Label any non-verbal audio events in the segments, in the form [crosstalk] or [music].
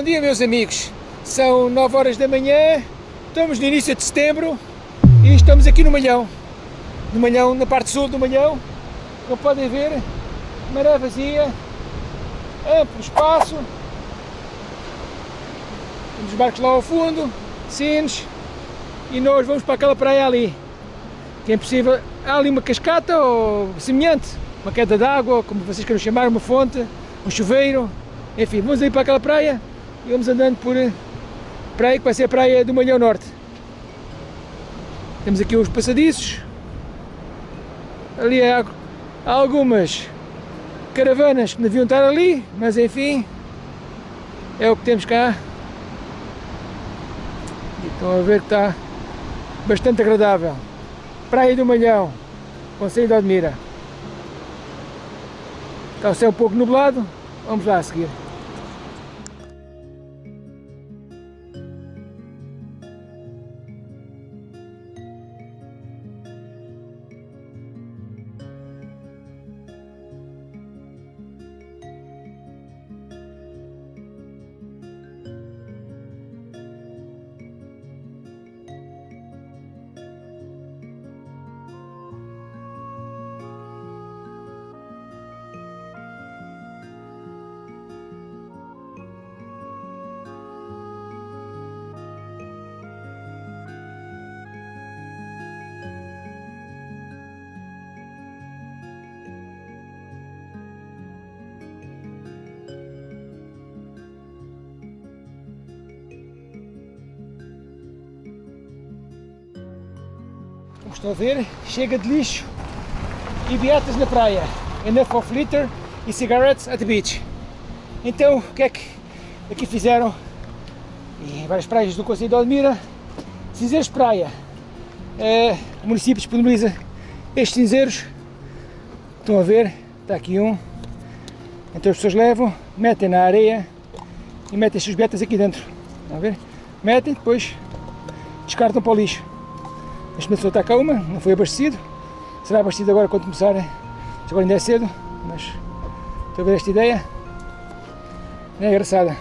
bom dia meus amigos. São 9 horas da manhã, estamos no início de setembro e estamos aqui no Malhão. No Malhão, na parte sul do Malhão, como podem ver, maré vazia, amplo espaço, temos barcos lá ao fundo, sinos, e nós vamos para aquela praia ali, que é possível, há ali uma cascata ou semelhante, uma queda d'água, como vocês queiram chamar, uma fonte, um chuveiro, enfim, vamos ali para aquela praia e vamos andando por eh, praia que vai ser a praia do Malhão Norte. Temos aqui os passadiços, ali há, algumas caravanas que deviam estar ali, mas enfim, é o que temos cá. E estão a ver que está bastante agradável. Praia do Malhão, Conselho de Admira. Está o céu um pouco nublado, vamos lá a seguir. Estão a ver, chega de lixo e beatas na praia. Enough of litter e cigarettes at the beach. Então, o que é que aqui fizeram? Em várias praias do Conselho de Odmira, cinzeiros de praia. É, o município disponibiliza estes cinzeiros. Estão a ver, está aqui um. Então as pessoas levam, metem na areia e metem as suas beatas aqui dentro. Estão a ver? Metem, depois descartam para o lixo. Neste momento só está cá uma, não foi abastecido. Será abastecido agora quando começar. Agora ainda é cedo, mas estou a ver esta ideia. É engraçada.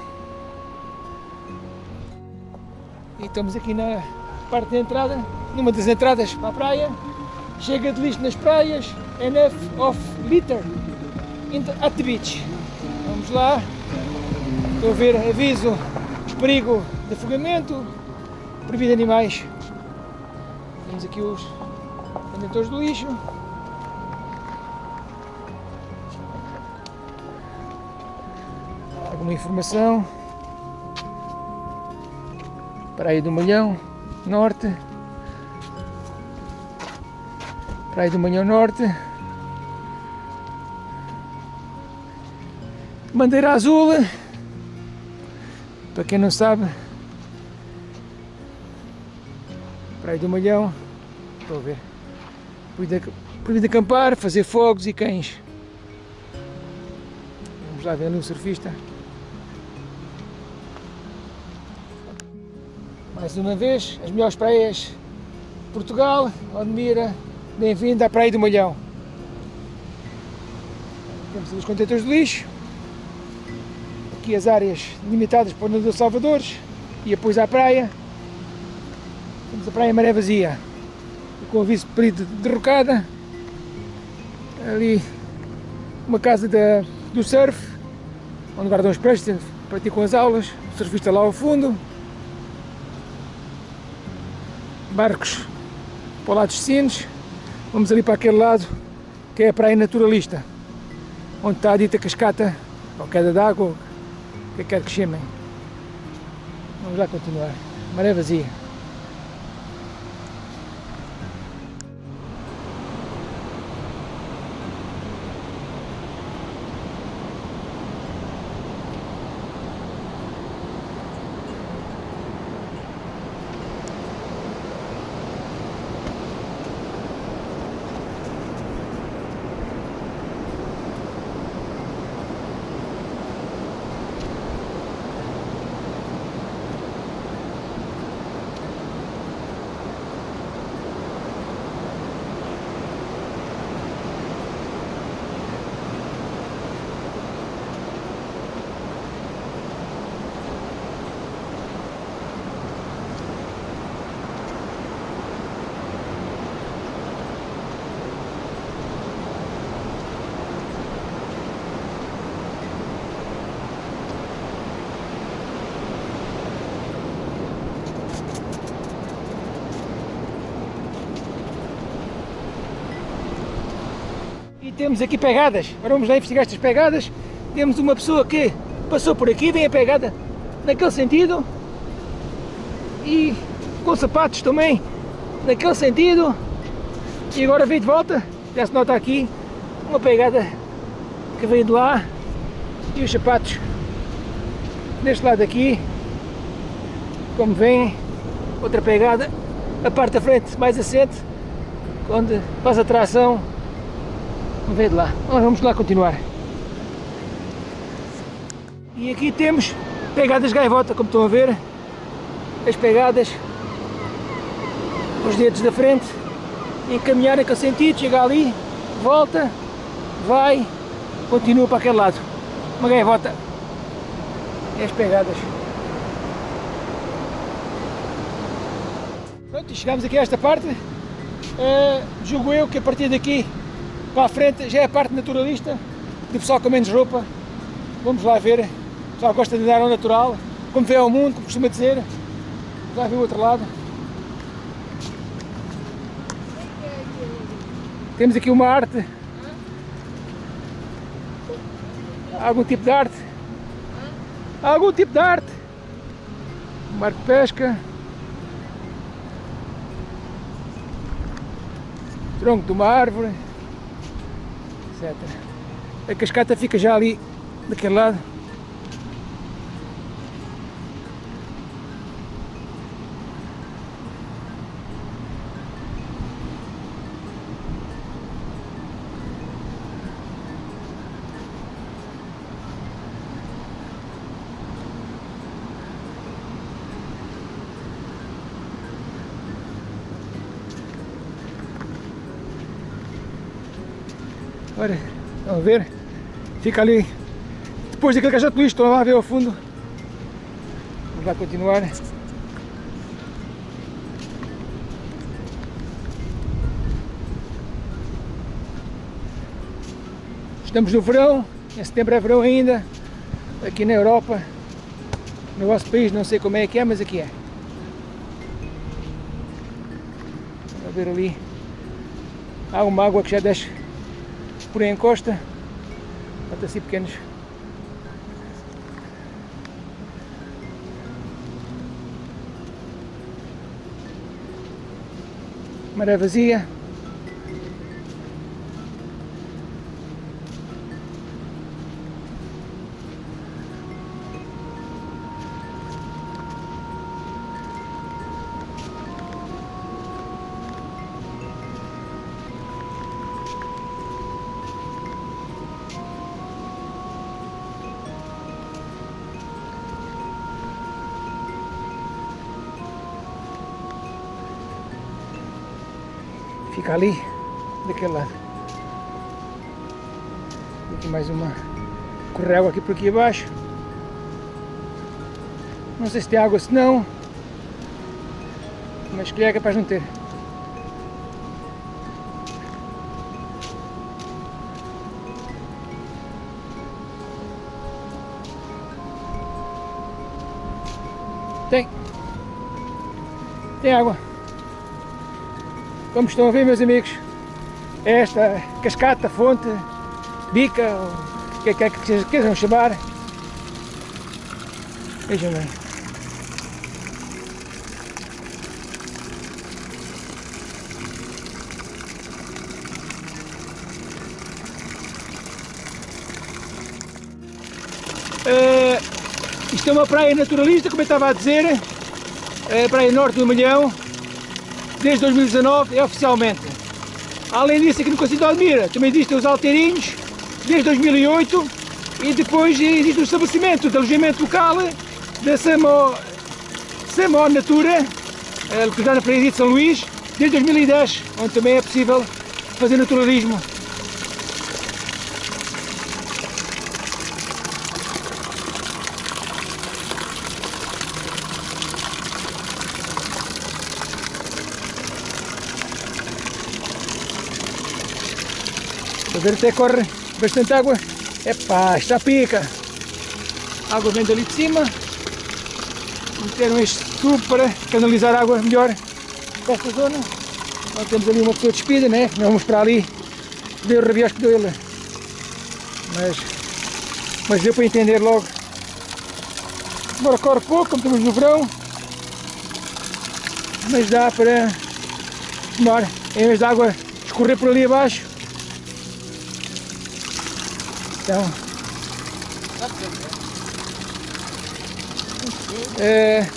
E estamos aqui na parte da entrada, numa das entradas para a praia. Chega de lixo nas praias, enough of litter at the beach. Vamos lá. Estou a ver aviso perigo de afogamento, proibido animais temos aqui os contentores do lixo. Alguma informação. Praia do Malhão Norte. Praia do Malhão Norte. Bandeira azul. Para quem não sabe, Praia do Malhão, estou a ver. Proibido acampar, fazer fogos e cães. Vamos lá ver ali um surfista. Mais uma vez, as melhores praias de Portugal, Odmira, bem-vindo à Praia do Malhão. Temos os contentores de lixo, aqui as áreas limitadas para o nadador Salvadores e depois à praia. Temos a praia maré vazia, com período de derrocada. Ali uma casa da, do surf, onde guardam os peixes, praticam as aulas, o surfista lá ao fundo. Barcos para o lado dos sinos. Vamos ali para aquele lado, que é a praia naturalista, onde está a dita cascata, ou queda d'água, o que quer que chamem. Vamos lá continuar. Maré vazia. Temos aqui pegadas. Agora vamos lá investigar estas pegadas. Temos uma pessoa que passou por aqui, vem a pegada naquele sentido. E com sapatos também naquele sentido. E agora veio de volta. Já se nota aqui uma pegada que veio de lá. E os sapatos deste lado aqui. Como vem, outra pegada. A parte da frente mais assente. Onde faz a tração veio de lá. vamos lá continuar. E aqui temos pegadas gaivota, como estão a ver. As pegadas, os dedos da frente, encaminhar naquele sentido, chega ali, volta, vai, continua para aquele lado. Uma gaivota. E as pegadas. Pronto, chegamos aqui a esta parte. Uh, julgo eu que a partir daqui para a frente já é a parte naturalista, do pessoal com menos roupa. Vamos lá ver. O pessoal gosta de andar ao natural, como vê ao mundo, como costuma dizer. Vamos lá ver o outro lado. Temos aqui uma arte. Algum tipo de arte. Algum tipo de arte. Um barco de pesca. Tronco de uma árvore etc. A cascata fica já ali daquele lado. Olha, vamos ver. Fica ali. Depois daquele de lixo, estão lá ver ao fundo. Vamos lá continuar. Estamos no verão, em setembro é verão ainda, aqui na Europa, no vosso país não sei como é que é, mas aqui é. Vamos ver ali, há uma água que já desce por encosta, até assim pequenos. Maré vazia. Fica ali, daquele lado. Aqui mais uma correr água aqui por aqui abaixo. Não sei se tem água se não. Mas que é capaz de não ter. Tem. Tem água. Como estão a ver meus amigos, esta cascata, fonte, bica, o que é que vocês queiram chamar. Vejam bem. Uh, isto é uma praia naturalista, como eu estava a dizer, é a praia norte do Milhão, desde 2019 é oficialmente. Além disso, aqui no Conselho de Almira também existem os alteirinhos, desde 2008, e depois existe o estabelecimento de alojamento local da Samo, Samo Natura, eh, localizado na Praia de São Luís, desde 2010, onde também é possível fazer naturalismo A ver até corre bastante água. Epá, está pica. A água vem dali de cima. Meteram este tubo para canalizar a água melhor para esta zona. Nós temos ali uma pessoa despida, né? Vamos para ali ver o rabiosco dele. Mas, mas deu para entender logo. Agora corre pouco, como estamos no verão. Mas dá para tomar, em vez de água escorrer por ali abaixo. Então, é,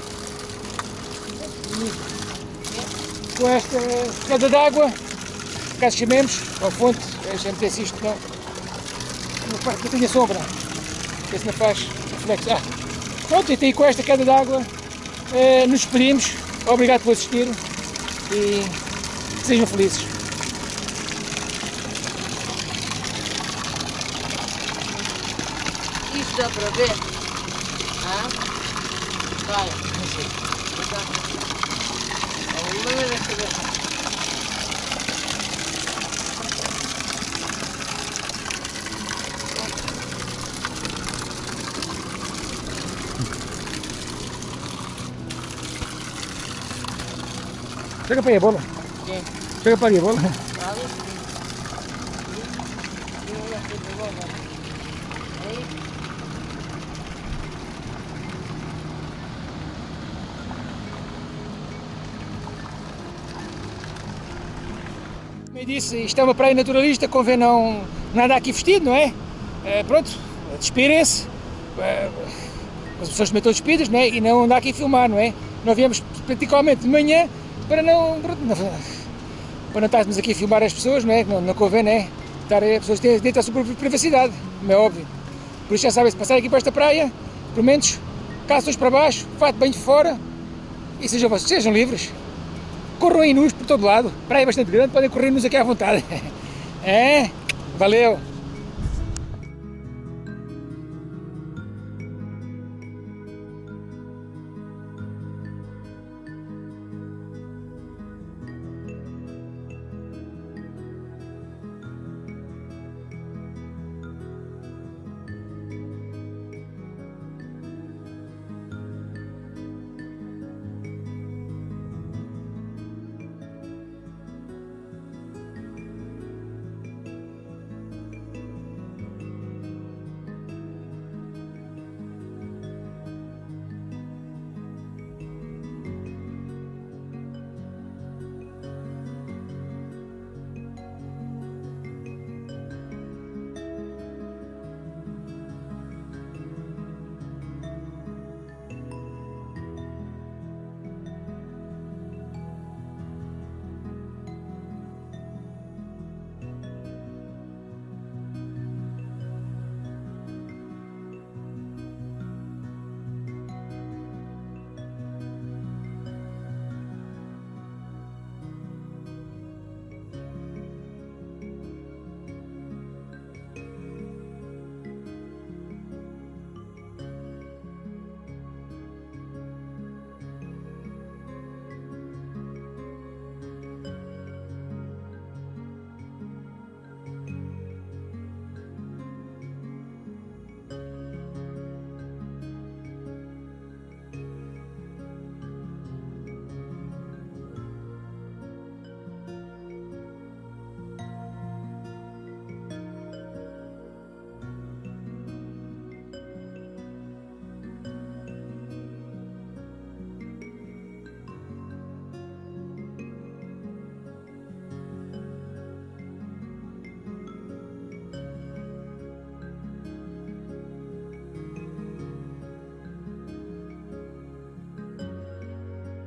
com esta queda d'água, caso chamemos, ao fonte, a gente tem isto não, não, faz, não tem a sombra, esse não faz reflexo. Ah, pronto, então com esta queda d'água eh, nos despedimos, obrigado por assistir e sejam felizes. Dá para ver? Ah? Vai. Não sei. Alguma vez a cabeça. Chega para aí a bola, Quem? chega para aí a bola. Vale? E não vai ser de bola. Aí? Como eu disse, isto é uma praia naturalista, convém não nada aqui vestido, não é? Eh, pronto, despirem-se, eh, as pessoas também estão despidas, não é? E não andar aqui a filmar, não é? Nós viemos praticamente de manhã para não, para não estarmos aqui a filmar as pessoas, não é? Não, não convém, não é? Estar, as pessoas têm direito à sua própria privacidade, como é óbvio. Por isso já sabem, se passar aqui para esta praia, pelo menos calções para baixo, fato bem de fora e sejam, sejam livres. Corram aí nus por todo lado. Praia é bastante grande, podem correr nus aqui à vontade. [laughs] É? Valeu!